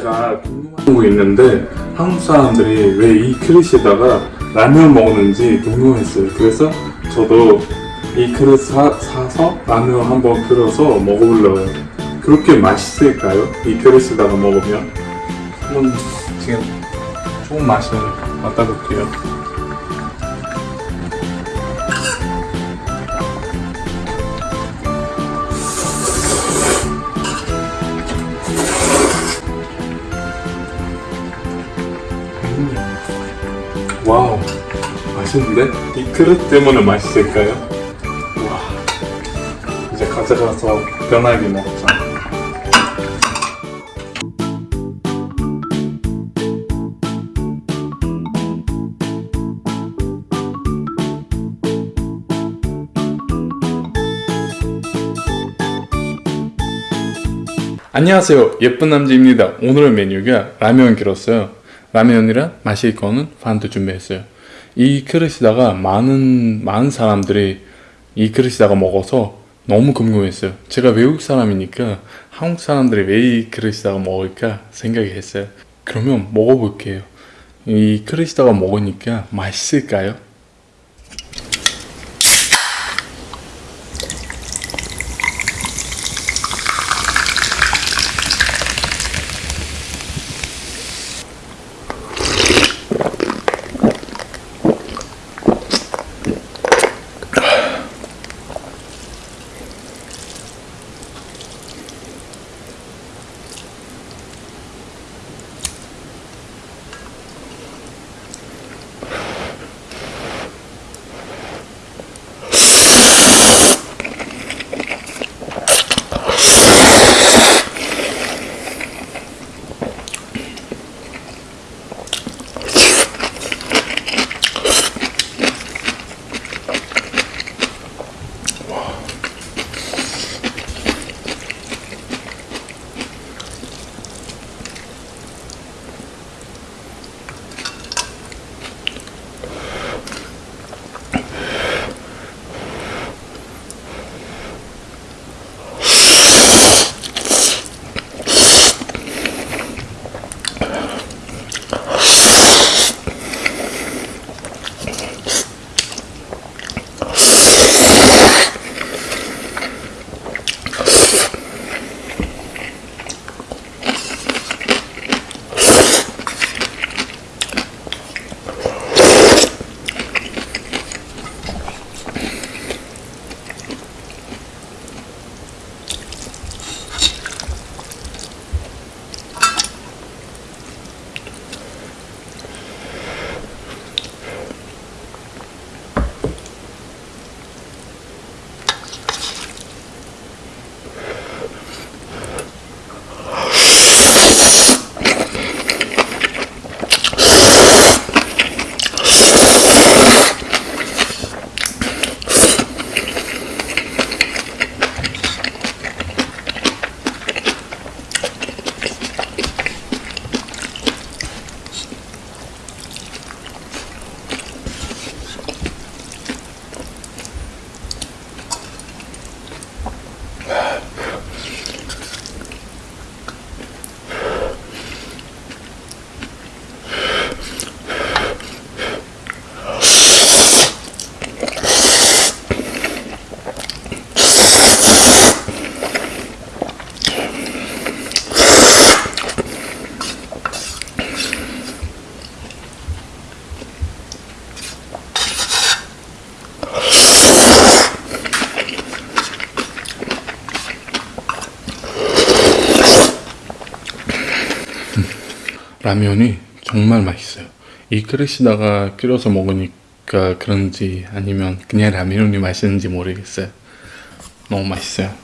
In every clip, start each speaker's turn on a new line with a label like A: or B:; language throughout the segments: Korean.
A: 제가 궁금한 거 있는데 한국 사람들이 왜 이 그릇에다가 라면 먹는지 궁금했어요. 그래서 저도 이 그릇 사, 사서 라면 한번 끓여서 먹어보려고요. 그렇게 맛있을까요? 이 그릇에다가 먹으면? 한번 지금 조금 맛을 맡아볼게요. 맛있는데? 이 그릇 때문에 맛있을까요? 와. 이제 가져가서 편하게 먹자. 안녕하세요. 예쁜 남자입니다. 오늘의 메뉴가 라면 길었어요. 라면이랑 마실 거는 반도 준비했어요 이 그릇에다가 많은 많은 사람들이 이 그릇에다가 먹어서 너무 궁금했어요. 제가 외국 사람이니까 한국 사람들이 왜이 그릇에다가 먹을까 생각이 했어요. 그러면 먹어볼게요. 이 그릇에다가 먹으니까 맛있을까요? 라면이 정말 맛있어요. 이 그릇에다가 끓여서 먹으니까 그런지 아니면 그냥 라면이 맛있는지 모르겠어요. 너무 맛있어요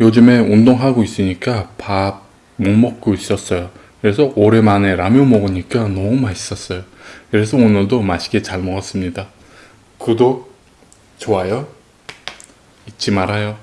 A: 요즘에 운동하고 있으니까 밥 못 먹고 있었어요. 그래서 오랜만에 라면 먹으니까 너무 맛있었어요. 그래서 오늘도 맛있게 잘 먹었습니다. 구독, 좋아요 잊지 말아요.